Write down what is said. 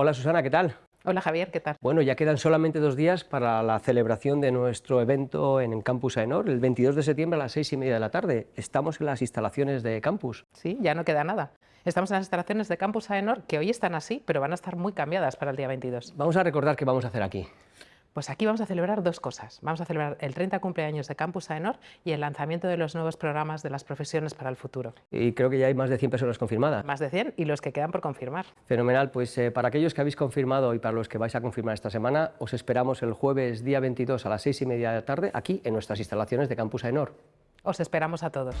Hola Susana, ¿qué tal? Hola Javier, ¿qué tal? Bueno, ya quedan solamente dos días para la celebración de nuestro evento en Campus Aenor, el 22 de septiembre a las seis y media de la tarde. Estamos en las instalaciones de Campus. Sí, ya no queda nada. Estamos en las instalaciones de Campus Aenor, que hoy están así, pero van a estar muy cambiadas para el día 22. Vamos a recordar qué vamos a hacer aquí. Pues aquí vamos a celebrar dos cosas. Vamos a celebrar el 30 cumpleaños de Campus Aenor y el lanzamiento de los nuevos programas de las profesiones para el futuro. Y creo que ya hay más de 100 personas confirmadas. Más de 100 y los que quedan por confirmar. Fenomenal, pues eh, para aquellos que habéis confirmado y para los que vais a confirmar esta semana, os esperamos el jueves día 22 a las 6 y media de la tarde aquí en nuestras instalaciones de Campus Aenor. Os esperamos a todos.